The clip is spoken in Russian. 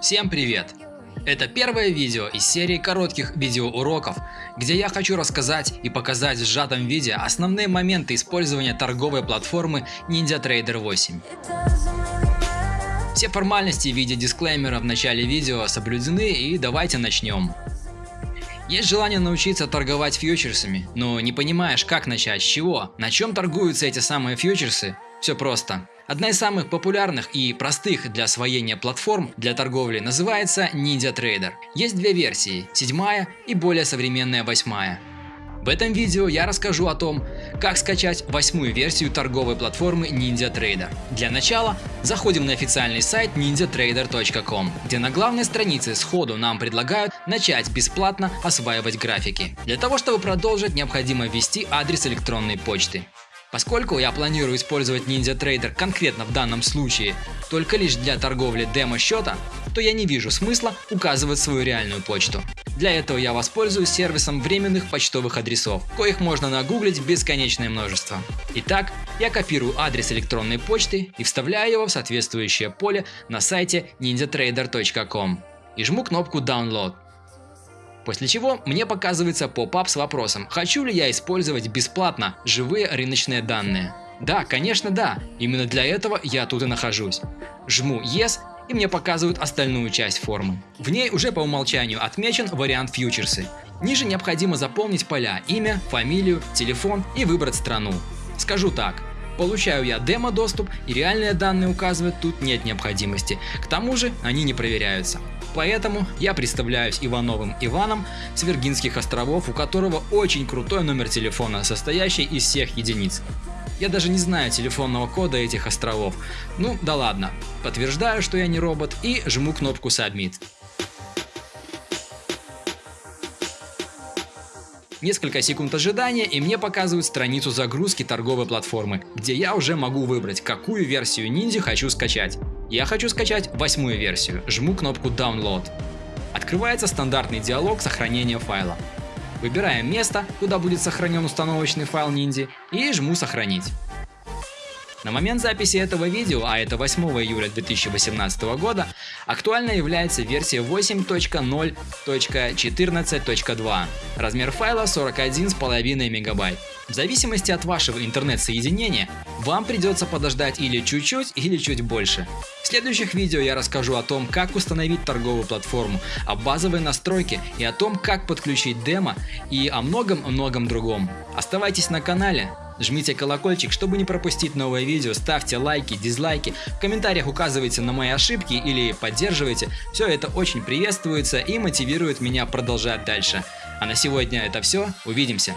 Всем привет! Это первое видео из серии коротких видеоуроков, где я хочу рассказать и показать в сжатом виде основные моменты использования торговой платформы NinjaTrader 8. Все формальности в виде дисклеймера в начале видео соблюдены и давайте начнем. Есть желание научиться торговать фьючерсами, но не понимаешь как начать, с чего, на чем торгуются эти самые фьючерсы? Все просто. Одна из самых популярных и простых для освоения платформ для торговли называется NinjaTrader. Есть две версии, седьмая и более современная восьмая. В этом видео я расскажу о том, как скачать восьмую версию торговой платформы NinjaTrader. Для начала заходим на официальный сайт ninjatrader.com, где на главной странице сходу нам предлагают начать бесплатно осваивать графики. Для того, чтобы продолжить, необходимо ввести адрес электронной почты. Поскольку я планирую использовать NinjaTrader конкретно в данном случае только лишь для торговли демо-счета, то я не вижу смысла указывать свою реальную почту. Для этого я воспользуюсь сервисом временных почтовых адресов, коих можно нагуглить бесконечное множество. Итак, я копирую адрес электронной почты и вставляю его в соответствующее поле на сайте ninjatrader.com и жму кнопку Download. После чего мне показывается поп-ап с вопросом, хочу ли я использовать бесплатно живые рыночные данные. Да, конечно да, именно для этого я тут и нахожусь. Жму Yes и мне показывают остальную часть формы. В ней уже по умолчанию отмечен вариант фьючерсы. Ниже необходимо заполнить поля имя, фамилию, телефон и выбрать страну. Скажу так, Получаю я демо-доступ и реальные данные указывать тут нет необходимости. К тому же они не проверяются. Поэтому я представляюсь Ивановым Иваном с Виргинских островов, у которого очень крутой номер телефона, состоящий из всех единиц. Я даже не знаю телефонного кода этих островов. Ну да ладно. Подтверждаю, что я не робот и жму кнопку Submit. Несколько секунд ожидания и мне показывают страницу загрузки торговой платформы, где я уже могу выбрать, какую версию ниндзя хочу скачать. Я хочу скачать восьмую версию, жму кнопку Download. Открывается стандартный диалог сохранения файла. Выбираем место, куда будет сохранен установочный файл ниндзя и жму сохранить. На момент записи этого видео, а это 8 июля 2018 года, актуальной является версия 8.0.14.2. Размер файла 41,5 мегабайт. В зависимости от вашего интернет-соединения, вам придется подождать или чуть-чуть, или чуть больше. В следующих видео я расскажу о том, как установить торговую платформу, о базовой настройке и о том, как подключить демо и о многом-многом другом. Оставайтесь на канале, Жмите колокольчик, чтобы не пропустить новое видео, ставьте лайки, дизлайки, в комментариях указывайте на мои ошибки или поддерживайте. Все это очень приветствуется и мотивирует меня продолжать дальше. А на сегодня это все, увидимся.